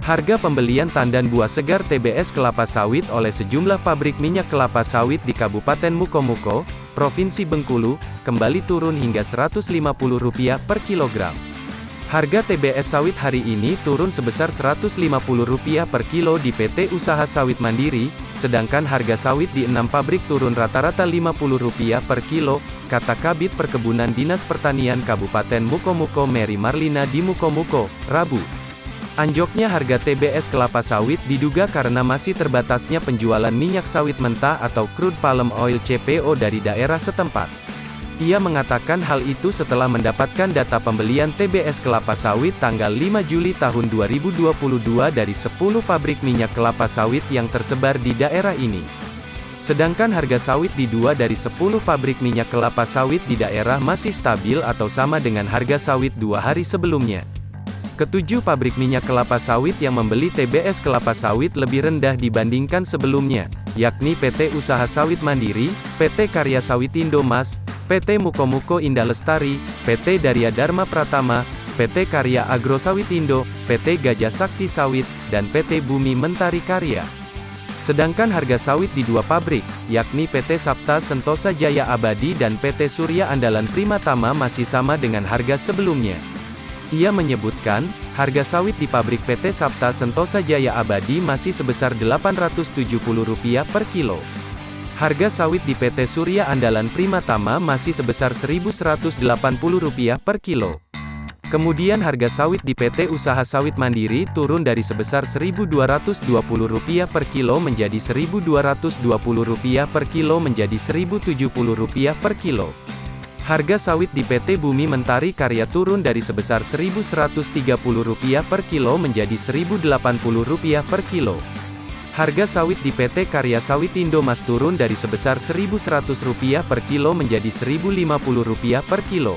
Harga pembelian tandan buah segar TBS kelapa sawit oleh sejumlah pabrik minyak kelapa sawit di Kabupaten Mukomuko, Provinsi Bengkulu, kembali turun hingga Rp150 per kilogram. Harga TBS sawit hari ini turun sebesar Rp150 per kilo di PT Usaha Sawit Mandiri, sedangkan harga sawit di enam pabrik turun rata-rata Rp50 per kilo, kata Kabit Perkebunan Dinas Pertanian Kabupaten Mukomuko Mary Marlina di Mukomuko, Rabu. Anjoknya harga TBS kelapa sawit diduga karena masih terbatasnya penjualan minyak sawit mentah atau crude palm oil CPO dari daerah setempat. Ia mengatakan hal itu setelah mendapatkan data pembelian TBS kelapa sawit tanggal 5 Juli tahun 2022 dari 10 pabrik minyak kelapa sawit yang tersebar di daerah ini. Sedangkan harga sawit di dua dari 10 pabrik minyak kelapa sawit di daerah masih stabil atau sama dengan harga sawit dua hari sebelumnya. Ketujuh pabrik minyak kelapa sawit yang membeli TBS kelapa sawit lebih rendah dibandingkan sebelumnya, yakni PT Usaha Sawit Mandiri, PT Karya Sawitindo Mas, PT Mukomuko Indah Lestari, PT Darya Dharma Pratama, PT Karya Agro Sawitindo, PT Gajah Sakti Sawit, dan PT Bumi Mentari Karya. Sedangkan harga sawit di dua pabrik, yakni PT Sapta Sentosa Jaya Abadi dan PT Surya Andalan Primatama masih sama dengan harga sebelumnya. Ia menyebutkan, harga sawit di pabrik PT Sapta Sentosa Jaya Abadi masih sebesar Rp870 per kilo. Harga sawit di PT Surya Andalan Primatama masih sebesar Rp1.180 per kilo. Kemudian harga sawit di PT Usaha Sawit Mandiri turun dari sebesar Rp1.220 per kilo menjadi Rp1.220 per kilo menjadi Rp1.070 per kilo. Harga sawit di PT Bumi Mentari Karya turun dari sebesar Rp1.130 per kilo menjadi Rp1.080 per kilo. Harga sawit di PT Karya Sawit Indomas turun dari sebesar Rp1.100 per kilo menjadi Rp1.050 per kilo.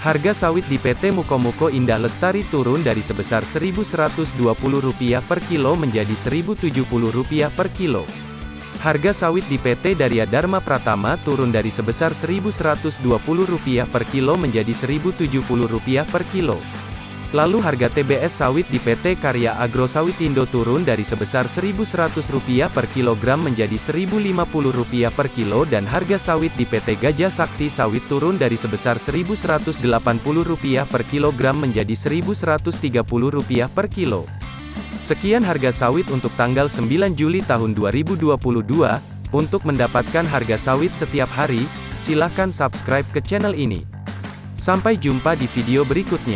Harga sawit di PT Mukomuko Indah Lestari turun dari sebesar Rp1.120 per kilo menjadi Rp1.070 per kilo. Harga sawit di PT Darya Dharma Pratama turun dari sebesar Rp1.120 per kilo menjadi Rp1.070 per kilo. Lalu harga TBS sawit di PT Karya Agro Sawitindo turun dari sebesar Rp1.100 per kilogram menjadi Rp1.050 per kilo dan harga sawit di PT Gajah Sakti Sawit turun dari sebesar Rp1.180 per kilogram menjadi Rp1.130 per kilo. Sekian harga sawit untuk tanggal 9 Juli tahun 2022. Untuk mendapatkan harga sawit setiap hari, silahkan subscribe ke channel ini. Sampai jumpa di video berikutnya.